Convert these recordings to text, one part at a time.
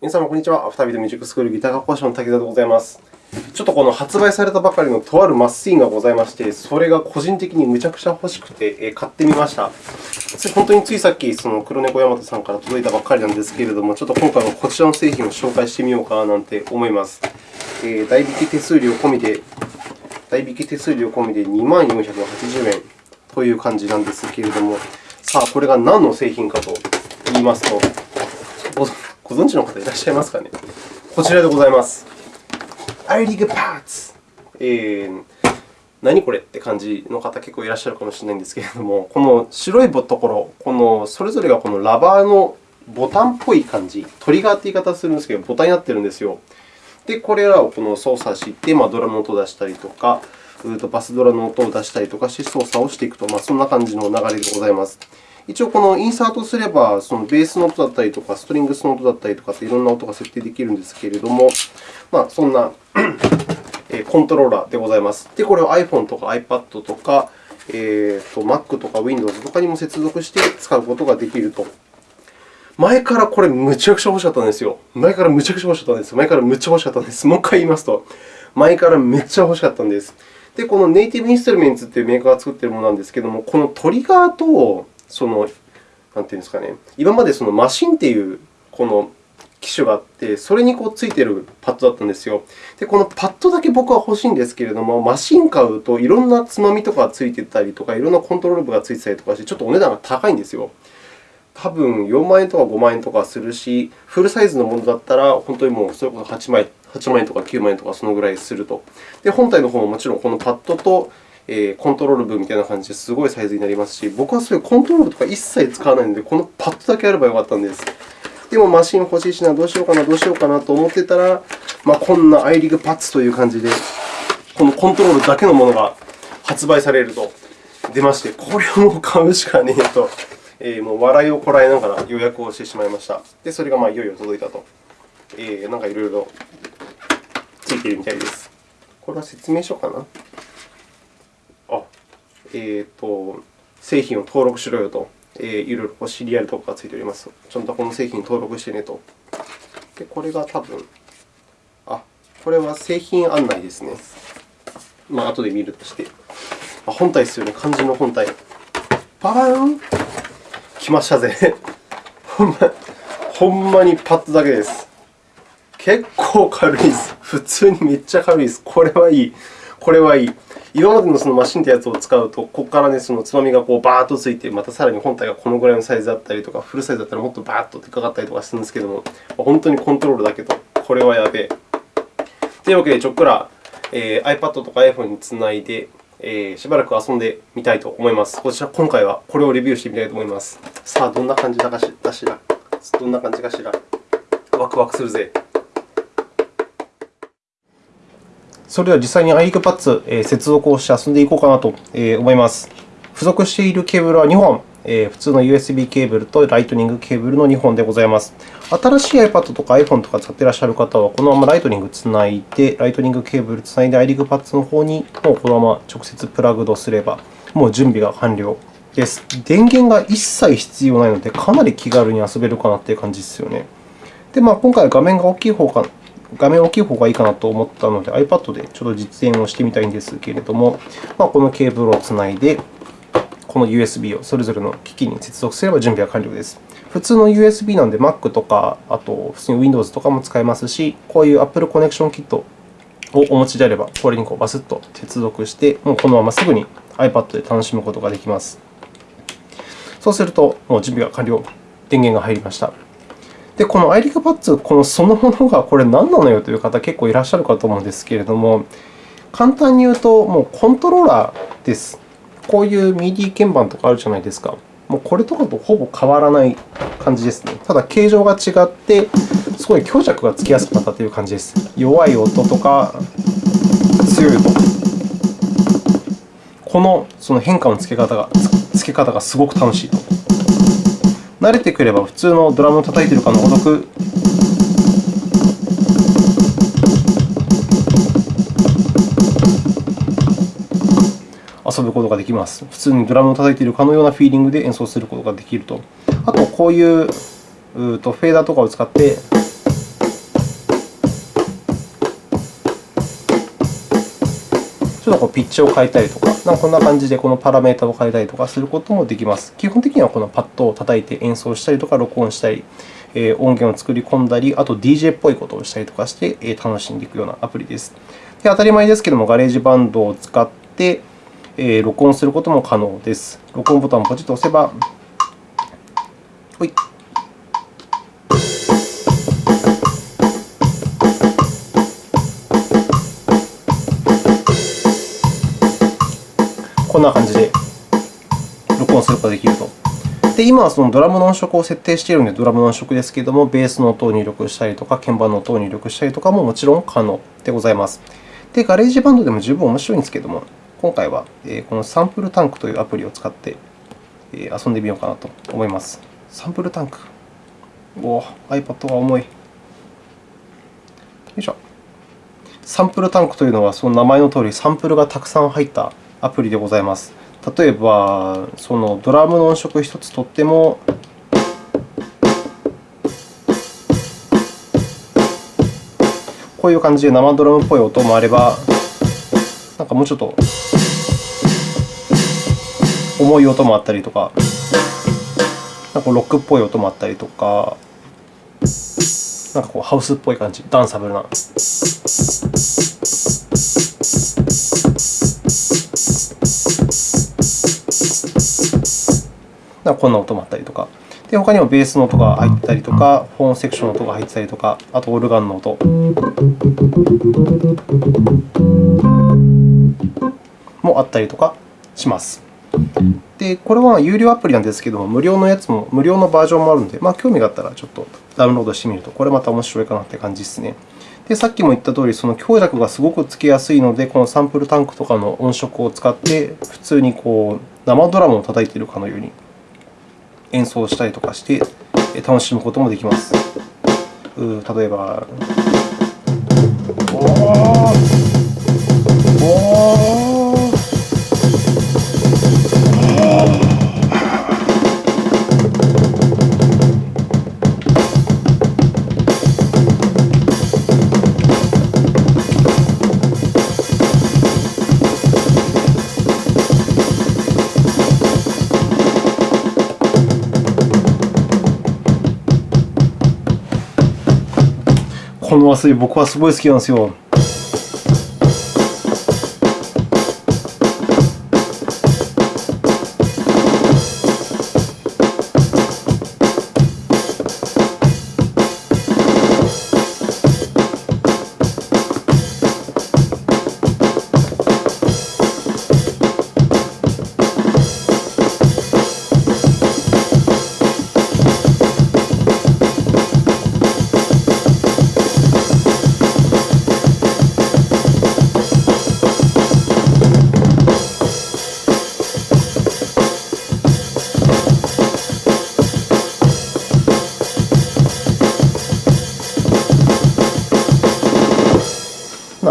皆様、こんにちは。アフタービートミュージックスクールギター学講師の滝沢でございます。ちょっとこの発売されたばかりのとあるマッスインがございまして、それが個人的にむちゃくちゃ欲しくて買ってみました。本当についさっき、その黒猫大和さんから届いたばかりなんですけれども、ちょっと今回はこちらの製品を紹介してみようかななんて思います。えー、代引き手数料込みで、代引き手数料込みで2万480円という感じなんですけれども、さあ、これが何の製品かと言いますと、ご存知の方いらっしゃいますかね？こちらでございます。アイリグパーツ。えー、何これって感じの方結構いらっしゃるかもしれないんですけれども、この白いところ、このそれぞれがこのラバーのボタンっぽい感じ、トリガーって言い方するんですけど、ボタンになっているんですよ。で、これらをこの操作して、まあ、ドラムの音を出したりとか、バスドラの音を出したりとかして操作をしていくと、まあ、そんな感じの流れでございます。一応、このインサートすれば、そのベースの音だったりとか、ストリングスの音だったりとかっていろんな音が設定できるんですけれども、まあ、そんなコントローラーでございます。で、これを iPhone とか iPad とか、えー、と Mac とか Windows とかにも接続して使うことができると。前からこれ、むちゃくちゃ欲しかったんですよ。前からむちゃくちゃ欲しかったんです。前からむっちゃ欲しかったんです。もう一回言いますと、前からめっちゃ欲しかったんです。で、このネイティブインストゥルメンツというメーカーが作っているものなんですけれども、このトリガーとその、なんていうんですかね、今までそのマシンっていうこの機種があって、それにこうついているパッドだったんですよ。で、このパッドだけ僕は欲しいんですけれども、マシン買うといろんなつまみとかがついていたりとか、いろんなコントロール部がついてたりとかして、ちょっとお値段が高いんですよ。多分4万円とか5万円とかするし、フルサイズのものだったら、本当にもうそれこそ8万円 ,8 万円とか9万円とかそのぐらいすると。で、本体の方ももちろんこのパッドとえコントロール部みたいな感じですごいサイズになりますし、僕はそういうコントロールとか一切使わないので、このパッドだけあればよかったんです。でもマシン欲しいしな、どうしようかな、どうしようかなと思ってたら、まあ、こんなアイリグパッツという感じで、このコントロールだけのものが発売されると出まして、これをもう買うしかねえと、えー、もう笑いをこらえながら予約をしてしまいました。で、それがまあいよいよ届いたと。えー、なんかいろいろついているみたいです。これは説明書かな？えーと、製品を登録しろよと、えー、いろいろシリアルとかがついております。ちゃんとこの製品登録してねと。で、これが多分、あ、これは製品案内ですね。まあ、後で見るとして。あ、本体ですよね、漢字の本体。パパーン来ましたぜ。ほんまにパッドだけです。結構軽いです。普通にめっちゃ軽いです。これはいい。これはいい。今までのそのマシンというやつを使うと、ここからね、そのつまみがこうバーッとついて、またさらに本体がこのぐらいのサイズだったりとか、フルサイズだったらもっとバーッとでかかったりとかするんですけども、本当にコントロールだけど、これはやべえ。というわけで、ちょっくら、えー、iPad とか iPhone につないで、えー、しばらく遊んでみたいと思います。こちら、今回はこれをレビューしてみたいと思います。さあ、どんな感じだかしら？どんな感じかしら？ワクワクするぜ。それでは実際に iRig Pads、え接続をして遊んでいこうかなと思います。付属しているケーブルは2本、普通の USB ケーブルとライトニングケーブルの2本でございます。新しい iPad とか iPhone とか使っていらっしゃる方は、このままライトニングつないで、ライトニングケーブルつないで iRig Pads の方にもうこのまま直接プラグドすれば、もう準備が完了です。電源が一切必要ないので、かなり気軽に遊べるかなという感じですよね。で、まあ、今回は画面が大きい方か画面大きい方がいいかなと思ったので、iPad でちょっと実演をしてみたいんですけれども、まあ、このケーブルをつないで、この USB をそれぞれの機器に接続すれば準備は完了です。普通の USB なので Mac とか、あと普通に Windows とかも使えますし、こういう Apple コネクションキットをお持ちであれば、これにこうバスッと接続して、もうこのまますぐに iPad で楽しむことができます。そうすると、もう準備が完了、電源が入りました。で、このアイリカパッツ、このそのものがこれ何なのよという方、結構いらっしゃるかと思うんですけれども、簡単に言うと、もうコントローラーです。こういう MIDI 鍵盤とかあるじゃないですか。もうこれとかとほぼ変わらない感じですね。ただ、形状が違って、すごい強弱がつきやすくなったという感じです。弱い音とか強い音。このその変化のつけ方がつけ方がすごく楽しいと。慣れてくれば普通のドラムを叩いているかのごとく遊ぶことができます。普通にドラムを叩いているかのようなフィーリングで演奏することができると。あと、こういうフェーダーとかを使ってちょっとこうピッチを変えたりとか、なんかこんな感じでこのパラメータを変えたりとかすることもできます。基本的にはこのパッドを叩いて演奏したりとか、録音したり、え音源を作り込んだり、あと DJ っぽいことをしたりとかして、え楽しんでいくようなアプリです。で当たり前ですけども、ガレージバンドを使って、え録音することも可能です。録音ボタンをポチッと押せば、ほい。こんな感じで録音することができると。で、今はそのドラムの音色を設定しているので、ドラムの音色ですけれども、ベースの音を入力したりとか、鍵盤の音を入力したりとかももちろん可能でございます。で、ガレージバンドでも十分面白いんですけれども、今回はこのサンプルタンクというアプリを使って遊んでみようかなと思います。サンプルタンク。おお、iPad が重い。よいしょ。サンプルタンクというのは、その名前のとおり、サンプルがたくさん入ったアプリでございます。例えば、そのドラムの音色1つとっても、こういう感じで生ドラムっぽい音もあれば、なんかもうちょっと重い音もあったりとか、なんかロックっぽい音もあったりとか、なんかこうハウスっぽい感じ、ダンサブルな。こんな音もあったりとか。で、他にもベースの音が入ったりとか、フォーンセクションの音が入ったりとか、あとオルガンの音もあったりとかします。で、これは有料アプリなんですけども、無料のやつも、無料のバージョンもあるので、まあ、興味があったらちょっとダウンロードしてみると、これまた面白いかなという感じですね。で、さっきも言ったとおり、その強弱がすごくつけやすいので、このサンプルタンクとかの音色を使って、普通にこう生ドラムを叩いているかのように演奏したりとかして楽しむこともできます。例えば、おおこの和水、僕はすごい好きなんですよ。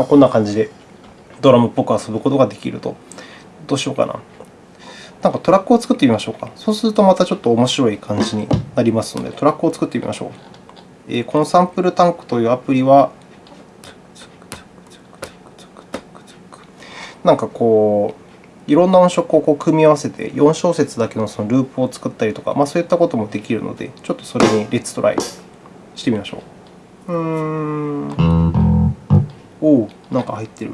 こんな感じでドラムっぽく遊ぶことができると。どうしようかな。なんかトラックを作ってみましょうか。そうするとまたちょっと面白い感じになりますので、トラックを作ってみましょう。えこのサンプルタンクというアプリは、なんかこう、いろんな音色をこう組み合わせて、4小節だけのそのループを作ったりとか、まあ、そういったこともできるので、ちょっとそれにレッツトライしてみましょう。うーん。おお、なんか入ってる。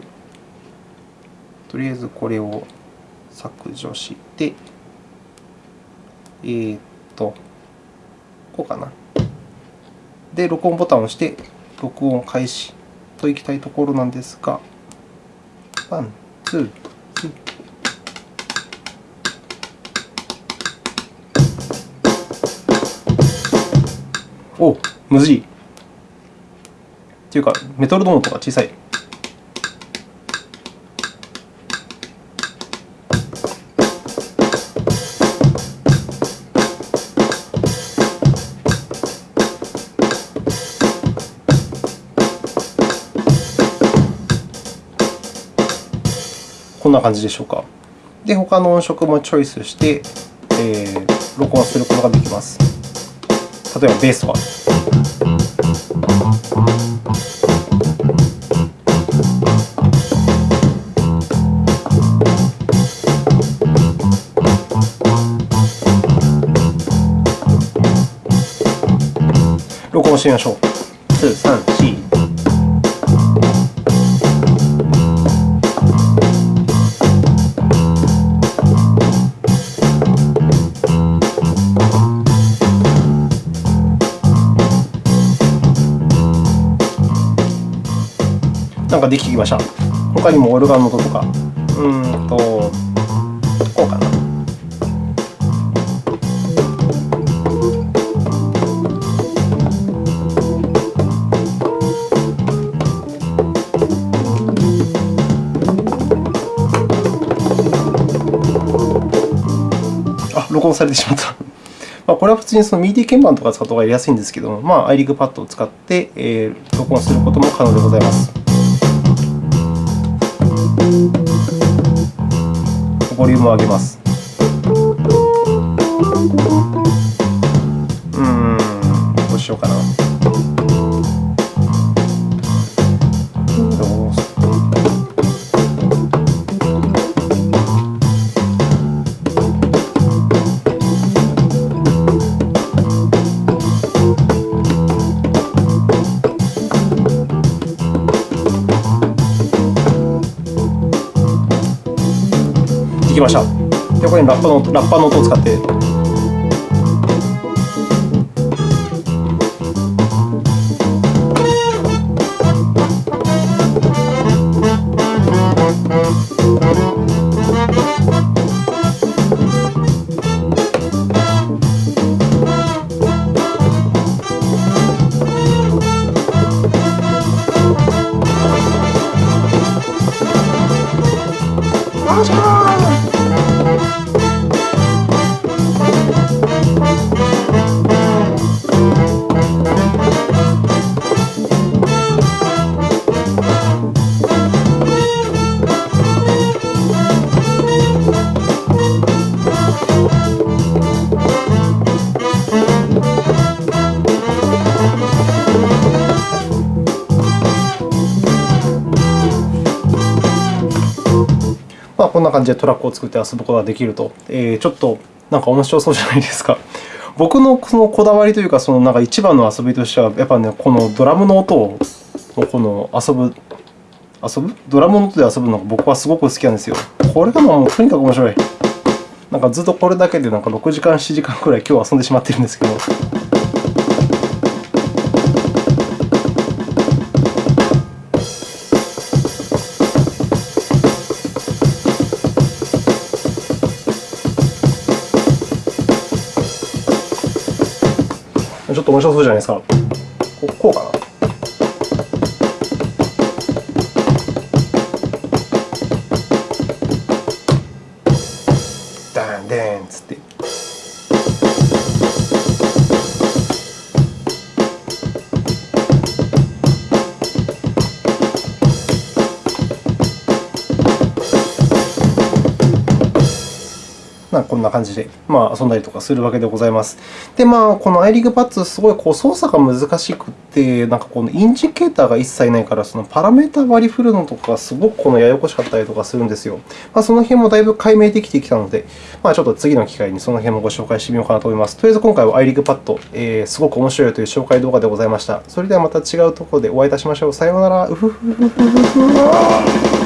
とりあえずこれを削除して、えー、っと、こうかな。で、録音ボタンを押して、録音開始といきたいところなんですが、 one、two、three。おむずい。っていうか、メトロノームとか小さい。感じでしょうか。で、他の音色もチョイスして、えー、録音することができます。例えば、ベースは。録音してみましょう。2、3、4。かできてきました。他にもオルガンの音とか。うんと、こうかな。あ、録音されてしまった。まあ、これは普通にその MIDI 鍵盤とか使った方がやりやすいんですけども、まあ、iRig パッドを使って、えー録音することも可能でございます。ボリュームを上げます。うーん、どうしようかな。こにラッパのラッパの音を使って。感じでトラックを作って遊ぶことができると、えーちょっとなんか面白そうじゃないですか。僕のそのこだわりというか、そのなんか一番の遊びとしては、やっぱね、このドラムの音をこの遊ぶ、遊ぶ？ドラムの音で遊ぶのが僕はすごく好きなんですよ。これがもうとにかく面白い。なんかずっとこれだけでなんか6時間、7時間くらい今日遊んでしまってるんですけど。ちょっと面白そうじゃないですか。ここうかな。ま、こんな感じで、まあ、遊んだりとかするわけでございます。で、まあ、この iRig パッツ、すごいこう操作が難しくて、なんかこのインジケーターが一切ないから、そのパラメータ割り振るのとか、すごくこのややこしかったりとかするんですよ。まあ、その辺もだいぶ解明できてきたので、まあ、ちょっと次の機会にその辺もご紹介してみようかなと思います。とりあえず今回は iRig パッド、えー、すごく面白いという紹介動画でございました。それではまた違うところでお会いいたしましょう。さようなら。うふふふふふふ